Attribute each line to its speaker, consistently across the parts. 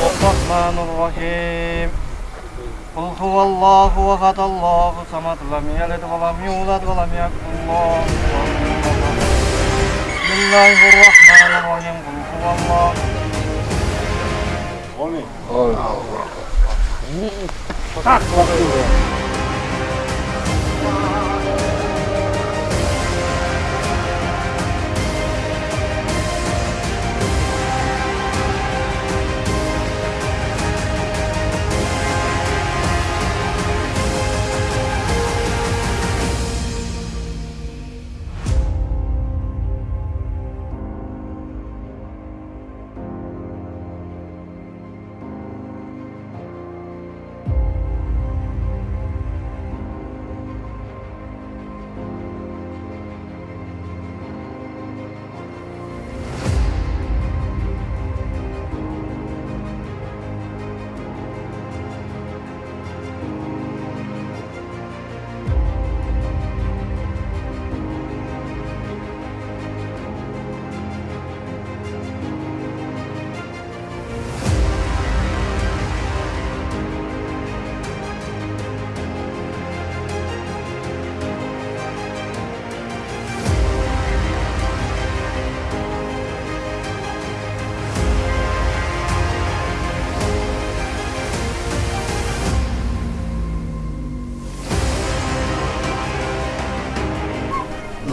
Speaker 1: الرحمن الرحيم قل هو الله أحد الله الصمد لم يلد ولم يولد ولم يكن له كفوا أحد. بسم الله الرحمن الرحيم قل هو الله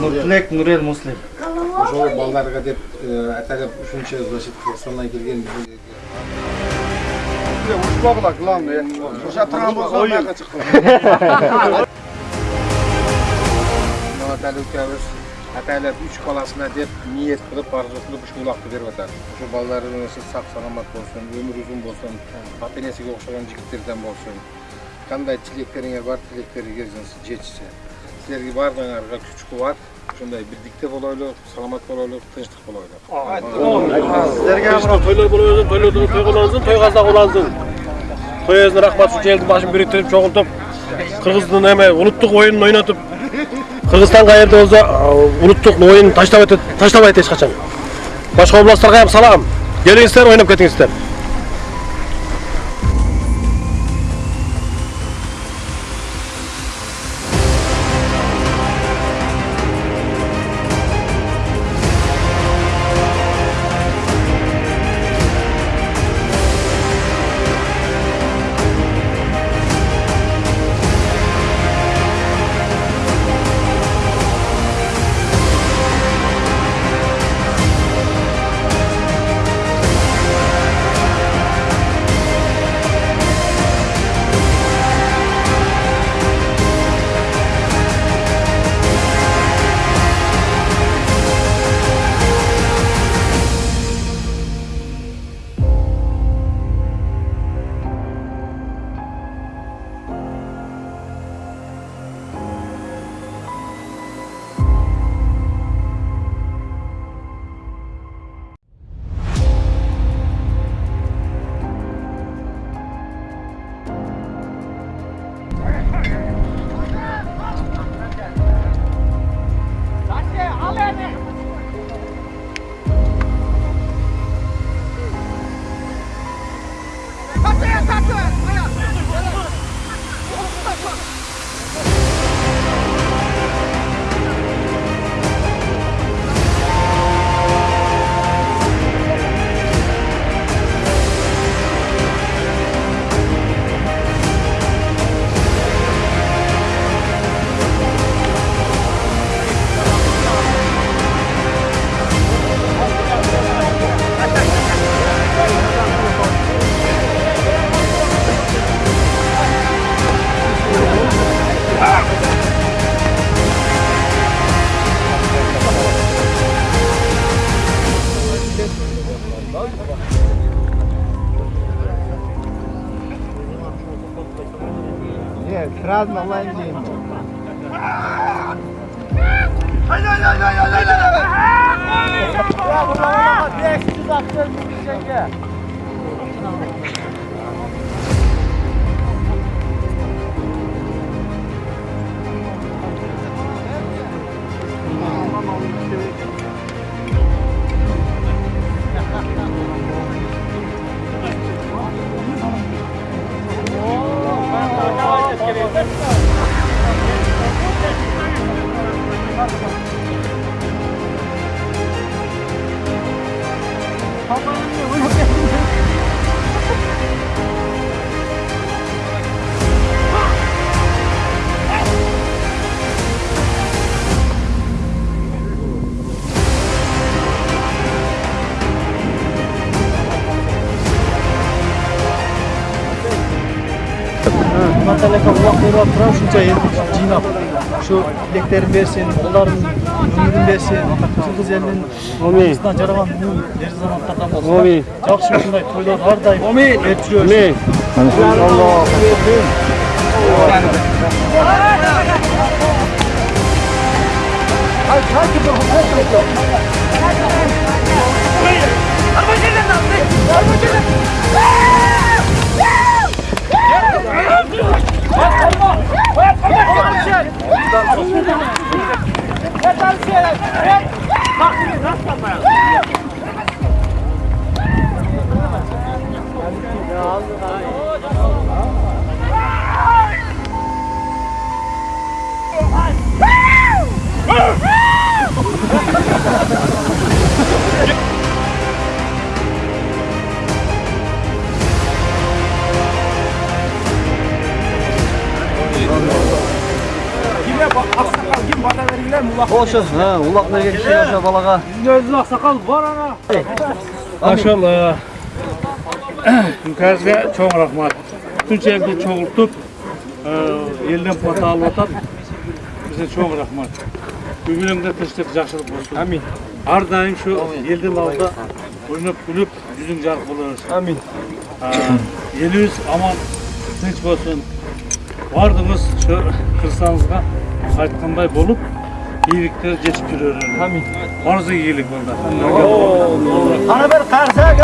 Speaker 1: Nurtilek Nurel Muslim.
Speaker 2: ошол балдарга деп аталып ушунча значит кыргызстандан келген ушпагыла главное ошо турган болсо маяка чыктым аталы үчөөбүз атайлап үч баласына деп ниет кылып арзу кылып ушул улакты берип атат ошо балдарыбыз сак саламат болсун өмүрү узун болсун ата энесиге окшогон жигиттерден болсун кандай тилектериңер бар тилектериңиз жетишсе силерге баардыгыңарга күч кубат ушундай бирдикте болойлу саламат болойлу тынчтык болойлу
Speaker 1: Sizlerge
Speaker 3: Ишte toylar buluyorsun, toylarda toy kolansın, toy kazak olansın. Toy özüne rahmat şu eldi başını biriktirip çoğultup Kırgız'ın hemen unuttuk oyununu oynatıp. Kırgızstan kayırda olsa unuttuk oyunu. راض والله يمديهم Haydi haydi haydi haydi haydi haydi. Ya buralara bak, direkt
Speaker 2: siz aktörünüz bir
Speaker 3: şekilde.
Speaker 1: Маталека улак берип атып ушунча элди жыйнап ушу тилектерин берсин, улардын өмүрүн берсин, кыргыз элинин
Speaker 3: Амин.
Speaker 1: астынан жараган муун ер заматтардан болсун.
Speaker 3: Амин.
Speaker 1: Жакшы ушундай тойлор ар дайым берип жүрөбүз.
Speaker 3: Амин.
Speaker 1: Ошо, улак берген киши ошо балага.
Speaker 4: Maşallah. Hünkârga çok rahmat. Bütün elді çoğultup, elden pata alıp atat. Bize çok rahmat. Bugünümde tırşık жақсылық болсын.
Speaker 1: Амин.
Speaker 4: Har daim şu elдің алда ойнап күліп, жүзің жарық болыңыз.
Speaker 1: Амин.
Speaker 4: Еліміз аман, тыныш болсын. Бардыңыз şu қырсаңызға айтқандай yiylikni yetib yuraveradi
Speaker 1: hamma
Speaker 4: orzu yeyilik bo'ldi
Speaker 1: qana bir qarsak